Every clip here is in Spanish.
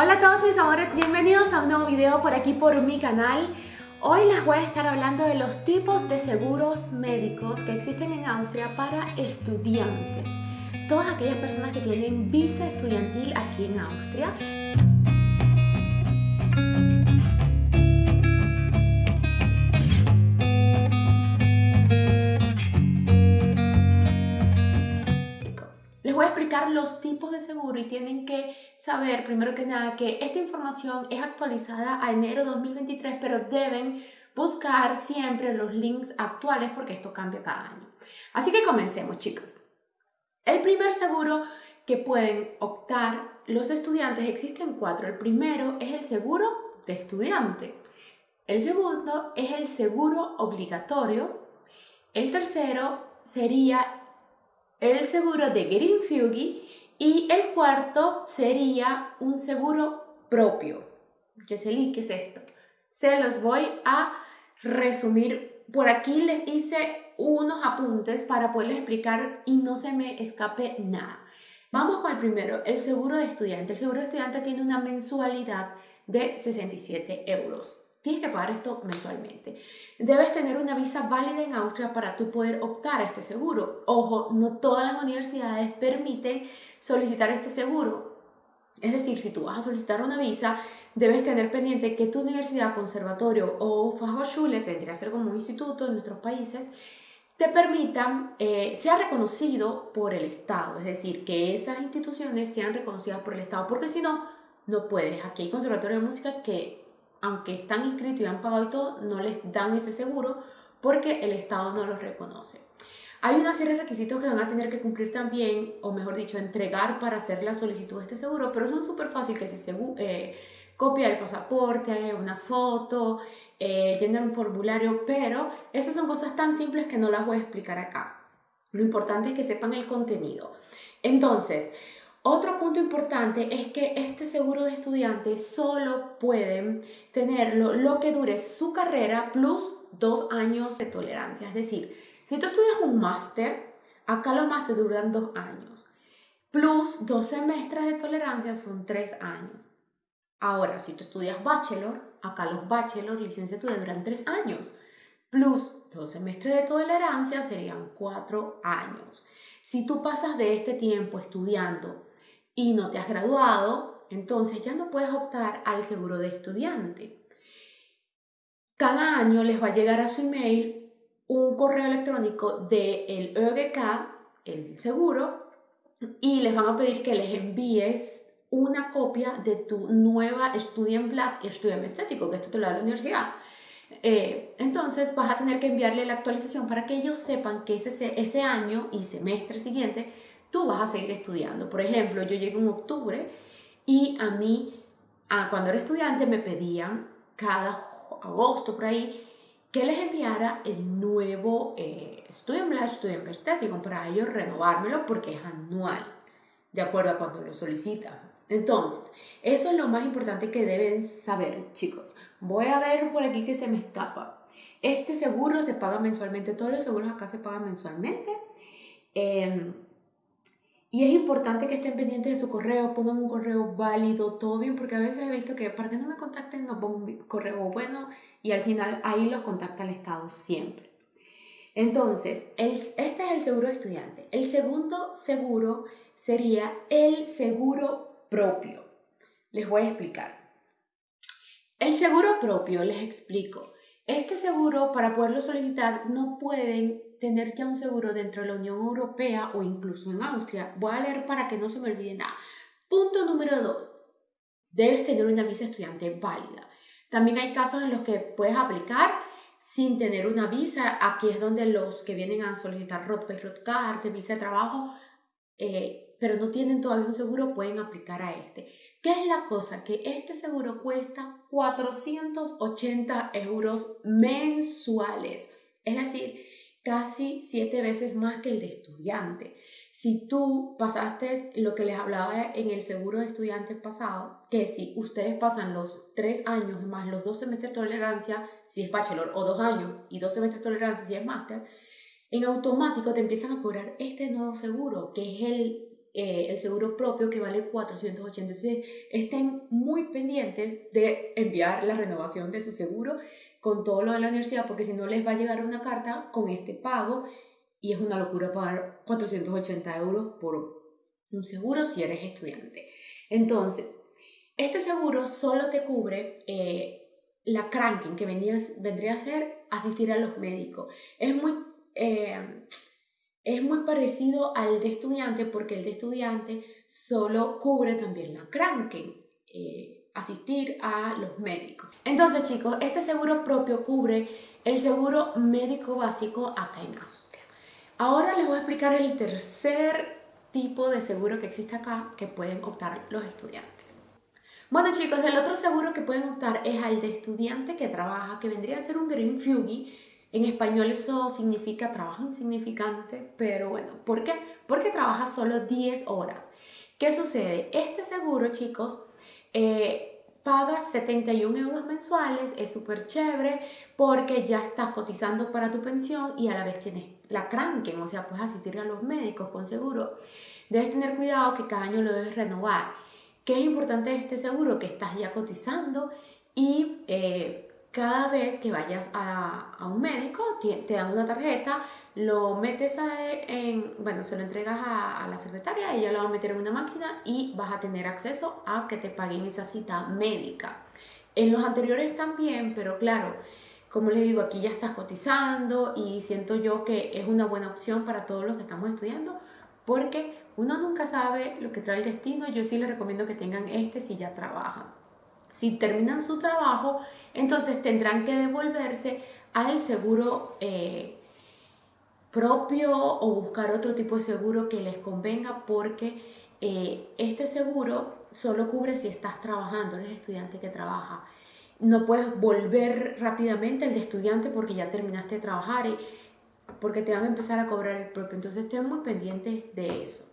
Hola a todos mis amores, bienvenidos a un nuevo video por aquí por mi canal. Hoy les voy a estar hablando de los tipos de seguros médicos que existen en Austria para estudiantes. Todas aquellas personas que tienen visa estudiantil aquí en Austria. Tipos de seguro y tienen que saber, primero que nada, que esta información es actualizada a enero 2023, pero deben buscar siempre los links actuales porque esto cambia cada año. Así que comencemos, chicos. El primer seguro que pueden optar los estudiantes existen cuatro. El primero es el seguro de estudiante. El segundo es el seguro obligatorio. El tercero sería el seguro de Greenfugi y el cuarto sería un seguro propio. ¿Qué es esto? Se los voy a resumir. Por aquí les hice unos apuntes para poderles explicar y no se me escape nada. Vamos con el primero, el seguro de estudiante. El seguro de estudiante tiene una mensualidad de 67 euros. Tienes que pagar esto mensualmente. Debes tener una visa válida en Austria para tú poder optar a este seguro. Ojo, no todas las universidades permiten solicitar este seguro. Es decir, si tú vas a solicitar una visa, debes tener pendiente que tu universidad, conservatorio o Fachhochschule, que vendría a ser como un instituto en nuestros países, te permitan, eh, sea reconocido por el Estado, es decir, que esas instituciones sean reconocidas por el Estado, porque si no, no puedes. Aquí hay conservatorio de música que aunque están inscritos y han pagado y todo, no les dan ese seguro porque el Estado no los reconoce. Hay una serie de requisitos que van a tener que cumplir también, o mejor dicho, entregar para hacer la solicitud de este seguro, pero son súper fácil que si se eh, copia el pasaporte, una foto, eh, llenar un formulario, pero esas son cosas tan simples que no las voy a explicar acá. Lo importante es que sepan el contenido. Entonces, otro punto importante es que este seguro de estudiante solo pueden tenerlo lo que dure su carrera plus dos años de tolerancia. Es decir, si tú estudias un máster, acá los másteres duran dos años. Plus dos semestres de tolerancia son tres años. Ahora, si tú estudias bachelor, acá los bachelor, licenciatura, duran tres años. Plus dos semestres de tolerancia serían cuatro años. Si tú pasas de este tiempo estudiando y no te has graduado, entonces ya no puedes optar al seguro de estudiante. Cada año les va a llegar a su email un correo electrónico del de ÖGK, el seguro, y les van a pedir que les envíes una copia de tu nueva Studienblatt y Studienbestätigung, que esto te lo da la universidad. Eh, entonces vas a tener que enviarle la actualización para que ellos sepan que ese, ese año y semestre siguiente tú vas a seguir estudiando. Por ejemplo, yo llegué en octubre y a mí, cuando era estudiante, me pedían cada agosto por ahí que les enviara el nuevo eh, Studienblatt, Studienbestätigung para ellos renovármelo porque es anual, de acuerdo a cuando lo solicitan. Entonces, eso es lo más importante que deben saber, chicos. Voy a ver por aquí que se me escapa. Este seguro se paga mensualmente, todos los seguros acá se pagan mensualmente. Eh, y es importante que estén pendientes de su correo, pongan un correo válido, todo bien, porque a veces he visto que para que no me contacten no pongo un correo bueno y al final ahí los contacta el Estado siempre. Entonces, este es el seguro estudiante. El segundo seguro sería el seguro propio. Les voy a explicar. El seguro propio, les explico. Este seguro, para poderlo solicitar, no pueden tener ya un seguro dentro de la Unión Europea o incluso en Austria. Voy a leer para que no se me olvide nada. Punto número 2. Debes tener una visa estudiante válida. También hay casos en los que puedes aplicar sin tener una visa. Aquí es donde los que vienen a solicitar Rotpay, Rotcard, visa de trabajo, eh, pero no tienen todavía un seguro, pueden aplicar a este. ¿Qué es la cosa? Que este seguro cuesta 480 euros mensuales. Es decir, casi siete veces más que el de estudiante. Si tú pasaste lo que les hablaba en el seguro de estudiante pasado, que si ustedes pasan los tres años más los dos semestres de tolerancia, si es bachelor, o dos años y dos semestres de tolerancia, si es máster, en automático te empiezan a cobrar este nuevo seguro, que es el eh, el seguro propio que vale 480. Entonces, estén muy pendientes de enviar la renovación de su seguro con todo lo de la universidad, porque si no les va a llegar una carta con este pago y es una locura pagar 480 euros por un seguro si eres estudiante. Entonces, este seguro solo te cubre eh, la cranking, que vendría a ser asistir a los médicos. Es muy, eh, es muy parecido al de estudiante porque el de estudiante solo cubre también la cranking. Eh, asistir a los médicos. Entonces, chicos, este seguro propio cubre el seguro médico básico acá en Austria. Ahora les voy a explicar el tercer tipo de seguro que existe acá que pueden optar los estudiantes. Bueno chicos, el otro seguro que pueden optar es al de estudiante que trabaja, que vendría a ser un Green Fugi. En español eso significa trabajo insignificante, pero bueno, ¿por qué? Porque trabaja solo 10 horas. ¿Qué sucede? Este seguro, chicos, eh, pagas 71 euros mensuales, es súper chévere porque ya estás cotizando para tu pensión y a la vez tienes la cranken, o sea, puedes asistir a los médicos con seguro. Debes tener cuidado que cada año lo debes renovar. ¿Qué es importante este seguro? Que estás ya cotizando y eh, cada vez que vayas a un médico te dan una tarjeta lo metes en, bueno, se lo entregas a, la secretaria, ella lo va a meter en una máquina y vas a tener acceso a que te paguen esa cita médica. En los anteriores también, pero claro, como les digo, aquí ya estás cotizando y siento yo que es una buena opción para todos los que estamos estudiando porque uno nunca sabe lo que trae el destino. Yo sí les recomiendo que tengan este si ya trabajan. Si terminan su trabajo, entonces tendrán que devolverse al seguro eh, propio o buscar otro tipo de seguro que les convenga porque eh, este seguro solo cubre si estás trabajando, eres estudiante que trabaja. No puedes volver rápidamente al de estudiante porque ya terminaste de trabajar y porque te van a empezar a cobrar el propio. Entonces estén muy pendientes de eso.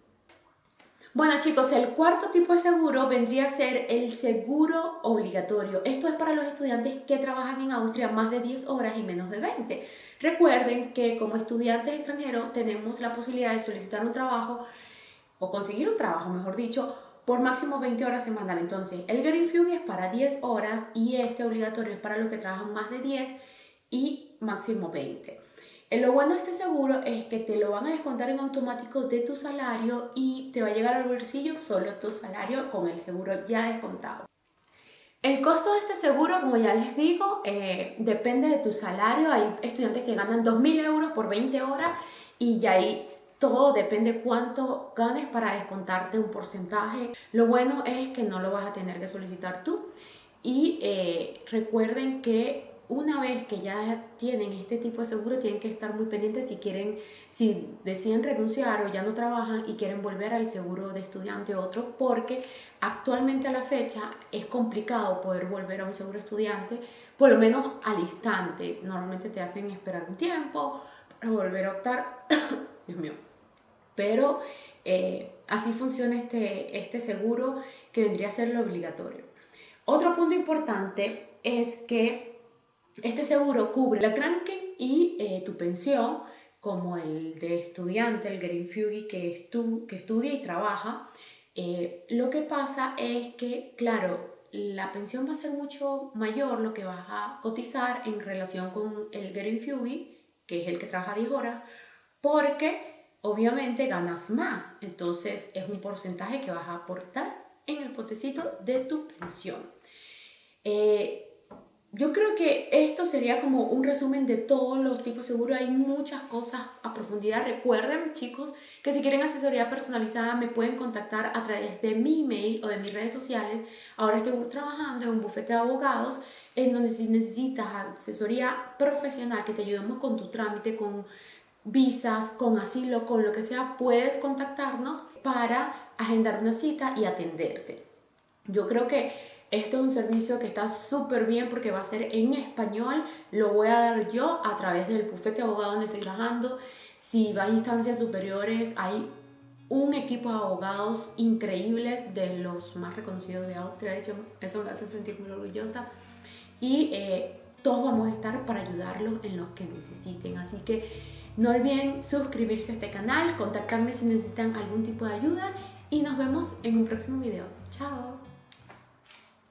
Bueno chicos, el cuarto tipo de seguro vendría a ser el seguro obligatorio. Esto es para los estudiantes que trabajan en Austria más de 10 horas y menos de 20. Recuerden que como estudiantes extranjeros tenemos la posibilidad de solicitar un trabajo o conseguir un trabajo, mejor dicho, por máximo 20 horas semanal. Entonces, el Green Fugue es para 10 horas y este obligatorio es para los que trabajan más de 10 y máximo 20. Eh, lo bueno de este seguro es que te lo van a descontar en automático de tu salario y te va a llegar al bolsillo solo tu salario con el seguro ya descontado. El costo de este seguro, como ya les digo, eh, depende de tu salario. Hay estudiantes que ganan 2.000 euros por 20 horas y ya ahí todo depende cuánto ganes para descontarte un porcentaje. Lo bueno es que no lo vas a tener que solicitar tú. Y eh, recuerden que una vez que ya tienen este tipo de seguro, tienen que estar muy pendientes si quieren, si deciden renunciar o ya no trabajan y quieren volver al seguro de estudiante o otro, porque actualmente a la fecha es complicado poder volver a un seguro estudiante, por lo menos al instante. Normalmente te hacen esperar un tiempo para volver a optar. Dios mío. Pero eh, así funciona este, este seguro que vendría a ser lo obligatorio. Otro punto importante es que este seguro cubre la Kranken y eh, tu pensión, como el de estudiante, el Green Fugi, que, que estudia y trabaja. Eh, lo que pasa es que, claro, la pensión va a ser mucho mayor lo que vas a cotizar en relación con el Green Fugi, que es el que trabaja 10 horas, porque obviamente ganas más. Entonces es un porcentaje que vas a aportar en el potecito de tu pensión. Eh, yo creo que esto sería como un resumen de todos los tipos seguro. Hay muchas cosas a profundidad. Recuerden, chicos, que si quieren asesoría personalizada me pueden contactar a través de mi email o de mis redes sociales. Ahora estoy trabajando en un bufete de abogados en donde si necesitas asesoría profesional que te ayudemos con tu trámite, con visas, con asilo, con lo que sea, puedes contactarnos para agendar una cita y atenderte. Yo creo que esto es un servicio que está súper bien porque va a ser en español. Lo voy a dar yo a través del bufete abogado donde estoy trabajando. Si va a instancias superiores, hay un equipo de abogados increíbles de los más reconocidos de Austria. De hecho, eso me hace sentir muy orgullosa. Y eh, todos vamos a estar para ayudarlos en lo que necesiten. Así que No olviden suscribirse a este canal, contactarme si necesitan algún tipo de ayuda y nos vemos en un próximo video. Chao.